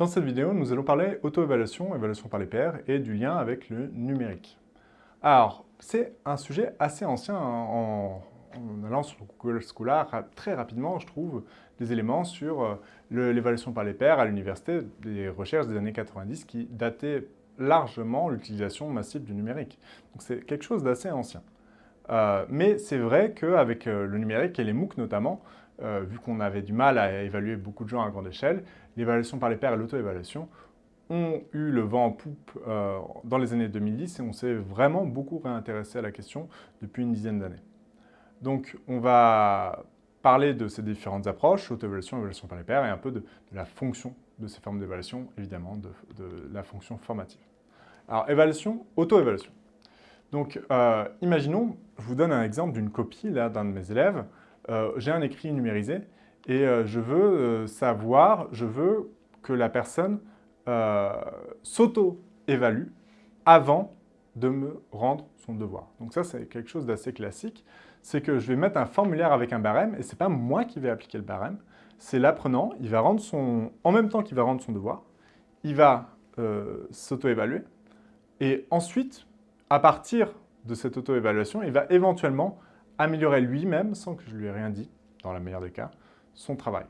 Dans cette vidéo, nous allons parler auto-évaluation, évaluation par les pairs et du lien avec le numérique. Alors, c'est un sujet assez ancien en, allant sur Google Scholar très rapidement, je trouve, des éléments sur euh, l'évaluation par les pairs à l'université, des recherches des années 90 qui dataient largement l'utilisation massive du numérique. Donc c'est quelque chose d'assez ancien. Euh, mais c'est vrai qu'avec euh, le numérique et les MOOC notamment, euh, vu qu'on avait du mal à évaluer beaucoup de gens à grande échelle, l'évaluation par les pairs et l'auto-évaluation ont eu le vent en poupe dans les années 2010 et on s'est vraiment beaucoup réintéressé à la question depuis une dizaine d'années. Donc on va parler de ces différentes approches, auto-évaluation, évaluation par les pairs, et un peu de, la fonction de ces formes d'évaluation, évidemment, de, la fonction formative. Alors, évaluation, auto-évaluation. Donc, euh, imaginons, je vous donne un exemple d'une copie d'un de mes élèves. Euh, j'ai un écrit numérisé et euh, je veux savoir, je veux que la personne s'auto-évalue avant de me rendre son devoir. Donc ça, c'est quelque chose d'assez classique. C'est que je vais mettre un formulaire avec un barème et ce n'est pas moi qui vais appliquer le barème, c'est l'apprenant, il va rendre son, en même temps qu'il va rendre son devoir, il va s'auto-évaluer et ensuite, à partir de cette auto-évaluation, il va éventuellement améliorer lui-même, sans que je lui ai rien dit, dans la meilleure des cas, son travail.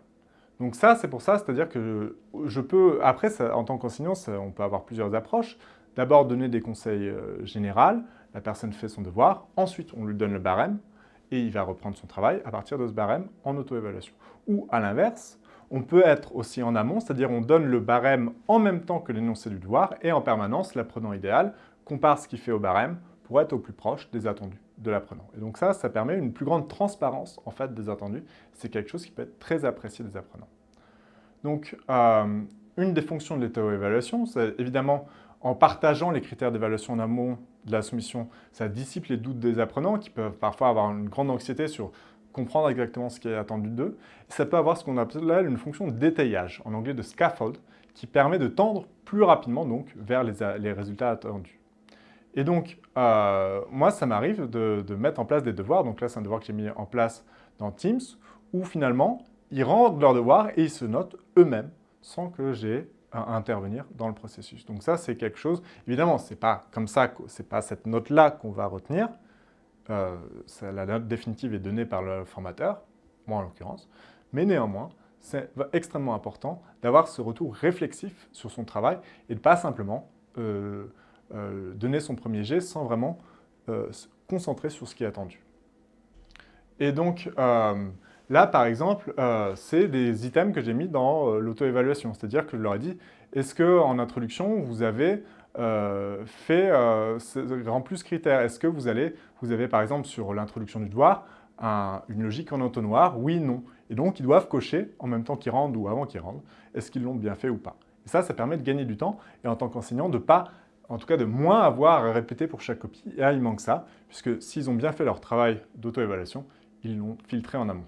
Donc ça, c'est pour ça, c'est-à-dire que je peux, après, en tant qu'enseignant, on peut avoir plusieurs approches. D'abord, donner des conseils euh, généraux, la personne fait son devoir, ensuite, on lui donne le barème, et il va reprendre son travail à partir de ce barème en auto-évaluation. Ou à l'inverse, on peut être aussi en amont, c'est-à-dire on donne le barème en même temps que l'énoncé du devoir, et en permanence, l'apprenant idéal compare ce qu'il fait au barème pour être au plus proche des attendus de l'apprenant. Et donc ça, ça permet une plus grande transparence en fait des attendus. C'est quelque chose qui peut être très apprécié des apprenants. Donc, euh, une des fonctions de l'auto-évaluation, c'est évidemment en partageant les critères d'évaluation en amont de la soumission, ça dissipe les doutes des apprenants qui peuvent parfois avoir une grande anxiété sur comprendre exactement ce qui est attendu d'eux. Ça peut avoir ce qu'on appelle une fonction de détaillage, en anglais de scaffold, qui permet de tendre plus rapidement donc vers les résultats attendus. Et donc, euh, moi, ça m'arrive de, mettre en place des devoirs. Donc là, c'est un devoir que j'ai mis en place dans Teams, où finalement, ils rendent leurs devoirs et ils se notent eux-mêmes, sans que j'ai à intervenir dans le processus. Donc ça, c'est quelque chose, évidemment, ce n'est pas comme ça, ce n'est pas cette note-là qu'on va retenir. Euh, la note définitive est donnée par le formateur, moi en l'occurrence, mais néanmoins, c'est extrêmement important d'avoir ce retour réflexif sur son travail et de ne pas simplement euh, euh, donner son premier jet sans vraiment euh, se concentrer sur ce qui est attendu. Et donc, euh, là, par exemple, c'est des items que j'ai mis dans l'auto-évaluation. C'est-à-dire que je leur ai dit, est-ce qu'en introduction, vous avez fait rempli ce critère Est-ce que vous, allez, vous avez, par exemple, sur l'introduction du devoir, une logique en entonnoir? Oui, non. Et donc, ils doivent cocher en même temps qu'ils rendent ou avant qu'ils rendent, est-ce qu'ils l'ont bien fait ou pas? Et ça, ça permet de gagner du temps et en tant qu'enseignant, de ne pas en tout cas de moins avoir à répéter pour chaque copie. Et là, il manque ça, puisque s'ils ont bien fait leur travail d'auto-évaluation, ils l'ont filtré en amont.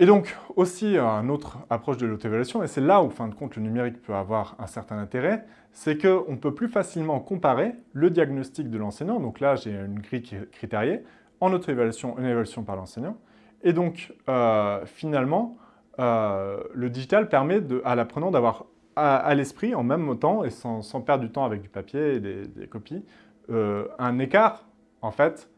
Et donc, aussi, une autre approche de l'auto-évaluation, et c'est là où, fin de compte, le numérique peut avoir un certain intérêt, c'est qu'on peut plus facilement comparer le diagnostic de l'enseignant, donc là, j'ai une grille critériée, en auto-évaluation, une évaluation par l'enseignant, et donc, euh, finalement, euh, le digital permet à l'apprenant d'avoir à, l'esprit, en même temps, et sans, perdre du temps avec du papier et des, copies, euh, un écart, en fait,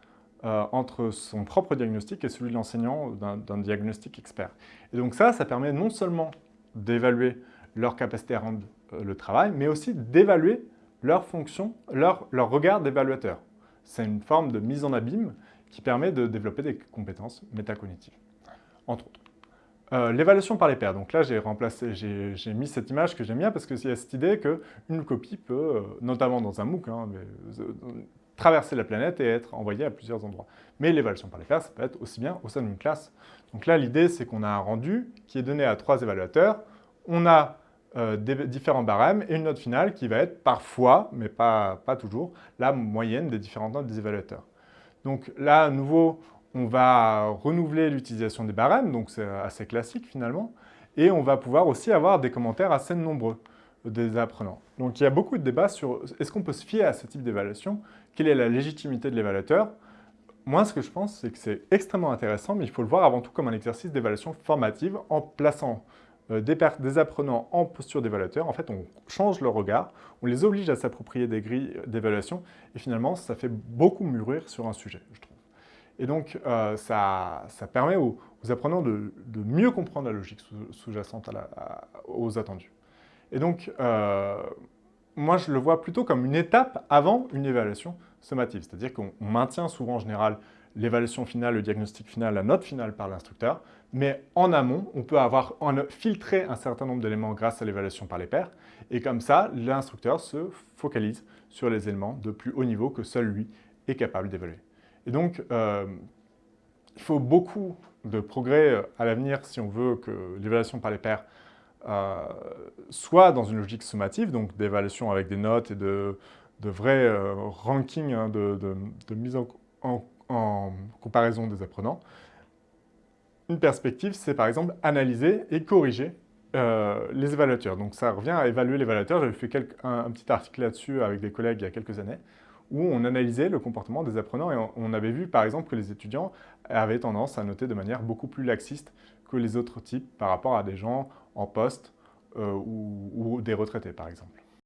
euh, entre son propre diagnostic et celui de l'enseignant d'un diagnostic expert. Et donc ça, ça permet non seulement d'évaluer leur capacité à rendre euh, le travail, mais aussi d'évaluer leur fonction, leur, leur regard d'évaluateur. C'est une forme de mise en abîme qui permet de développer des compétences métacognitives, entre autres. Euh, l'évaluation par les pairs. Donc là, j'ai remplacé, j'ai mis cette image que j'aime bien parce qu'il y a cette idée qu'une copie peut, euh, notamment dans un MOOC, hein, euh, traverser la planète et être envoyée à plusieurs endroits. Mais l'évaluation par les pairs, ça peut être aussi bien au sein d'une classe. Donc là, l'idée, c'est qu'on a un rendu qui est donné à trois évaluateurs. On a différents barèmes et une note finale qui va être parfois, mais pas, pas toujours, la moyenne des différentes notes des évaluateurs. Donc là, à nouveau, on va renouveler l'utilisation des barèmes, donc c'est assez classique finalement, et on va pouvoir aussi avoir des commentaires assez nombreux des apprenants. Donc il y a beaucoup de débats sur est-ce qu'on peut se fier à ce type d'évaluation? Quelle est la légitimité de l'évaluateur? Moi, ce que je pense, c'est que c'est extrêmement intéressant, mais il faut le voir avant tout comme un exercice d'évaluation formative en plaçant euh, des, apprenants en posture d'évaluateur, en fait, on change leur regard, on les oblige à s'approprier des grilles d'évaluation, et finalement, ça fait beaucoup mûrir sur un sujet, je trouve. Et donc, euh, ça, permet aux, apprenants de, mieux comprendre la logique sous-jacente aux attendus. Et donc, euh, moi, je le vois plutôt comme une étape avant une évaluation sommative. C'est-à-dire qu'on maintient souvent, en général, l'évaluation finale, le diagnostic final, la note finale par l'instructeur, mais en amont, on peut avoir filtré un certain nombre d'éléments grâce à l'évaluation par les pairs, et comme ça, l'instructeur se focalise sur les éléments de plus haut niveau que seul lui est capable d'évaluer. Et donc, euh, il faut beaucoup de progrès euh, à l'avenir si on veut que l'évaluation par les pairs euh, soit dans une logique sommative, donc d'évaluation avec des notes et de, vrais rankings hein, de, mise en, comparaison des apprenants. Une perspective, c'est par exemple analyser et corriger les évaluateurs. Donc ça revient à évaluer l'évaluateur. J'avais fait un, petit article là-dessus avec des collègues il y a quelques années où on analysait le comportement des apprenants et on, avait vu par exemple que les étudiants avaient tendance à noter de manière beaucoup plus laxiste que les autres types par rapport à des gens en poste euh, ou des retraités par exemple.